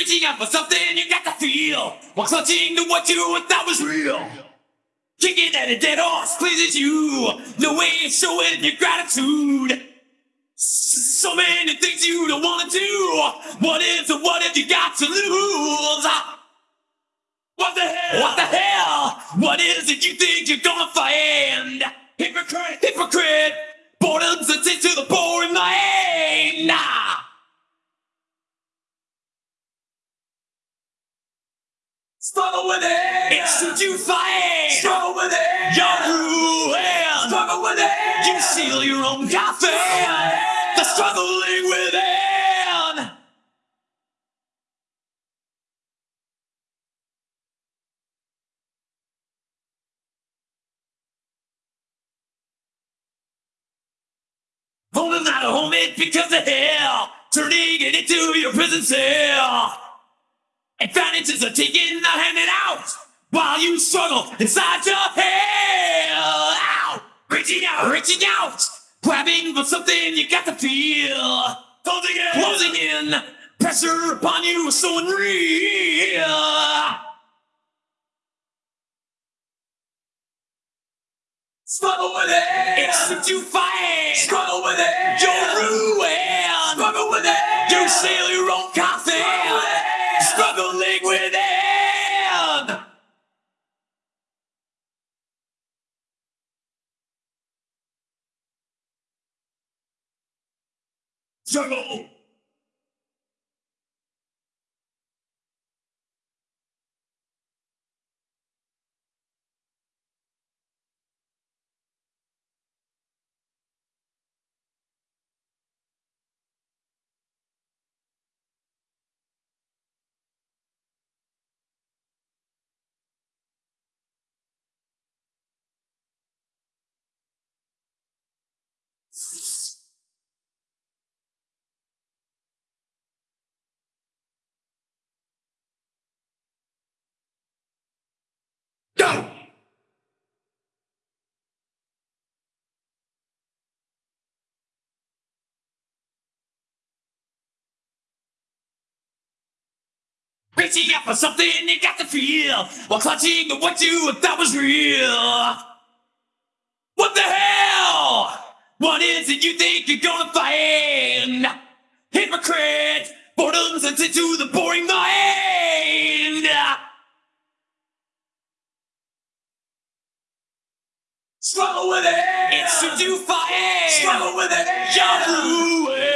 Reaching out for something you got to feel while clutching to what you thought was real. Kicking at a dead horse pleases you. No way of showing your gratitude. So many things you don't want to do. What is and what have you got to lose? What the hell? What the hell? What is it you think you're gonna find? Hypocrite, hypocrite. Boredom's a to the Struggle with it. It's what you find. Struggle with it. You're ruined. Struggle with it. You seal your own coffin. The struggling within. Holding out a home it because of hell. Turning it into your prison cell. And finances are taking the handing out while you struggle inside your hell. Out, reaching out, reaching out, grabbing for something you got to feel. Closing in, closing in. Pressure upon you is so unreal. Struggle with it. It's what you find. Struggle with it. You're ruined. Struggle with it. You sail your own coffin. Struggle. Go. Reaching out for something you got to feel while clutching to what you thought was real. What the hell? What is it you think you're gonna find? Hypocrite, boredom's into the boring mind. Struggle with it. It's what you find. Struggle with it. You're ruined. Struggle with it. You